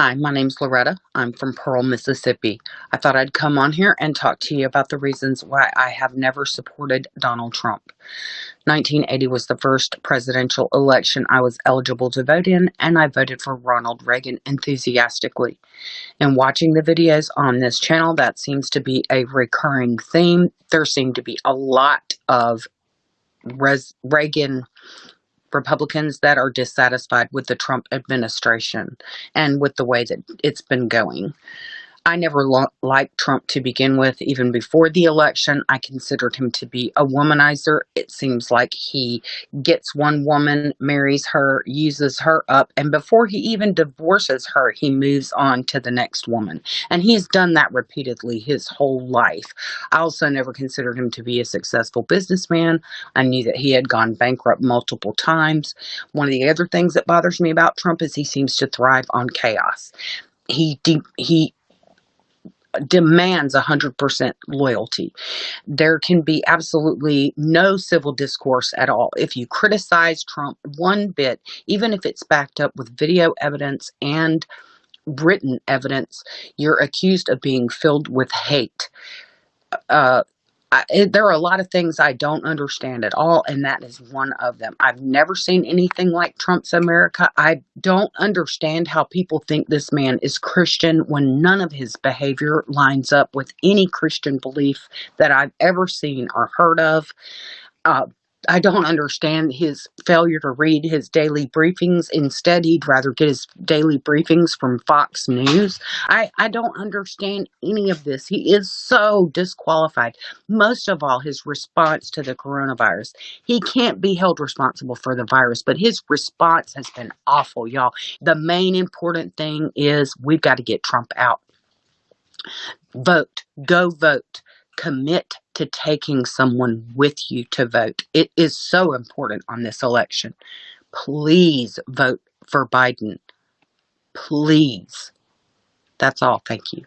Hi, my name's Loretta. I'm from Pearl, Mississippi. I thought I'd come on here and talk to you about the reasons why I have never supported Donald Trump. 1980 was the first presidential election I was eligible to vote in, and I voted for Ronald Reagan enthusiastically. In watching the videos on this channel, that seems to be a recurring theme. There seem to be a lot of Reagan Republicans that are dissatisfied with the Trump administration and with the way that it's been going. I never liked Trump to begin with, even before the election. I considered him to be a womanizer. It seems like he gets one woman, marries her, uses her up, and before he even divorces her, he moves on to the next woman. And he's done that repeatedly his whole life. I also never considered him to be a successful businessman. I knew that he had gone bankrupt multiple times. One of the other things that bothers me about Trump is he seems to thrive on chaos he he demands 100% loyalty. There can be absolutely no civil discourse at all. If you criticize Trump one bit, even if it's backed up with video evidence and written evidence, you're accused of being filled with hate. Uh, I, it, there are a lot of things I don't understand at all, and that is one of them. I've never seen anything like Trump's America. I don't understand how people think this man is Christian when none of his behavior lines up with any Christian belief that I've ever seen or heard of. Uh, I don't understand his failure to read his daily briefings. Instead, he'd rather get his daily briefings from Fox News. I, I don't understand any of this. He is so disqualified. Most of all, his response to the coronavirus. He can't be held responsible for the virus, but his response has been awful, y'all. The main important thing is we've got to get Trump out. Vote. Go vote commit to taking someone with you to vote. It is so important on this election. Please vote for Biden. Please. That's all. Thank you.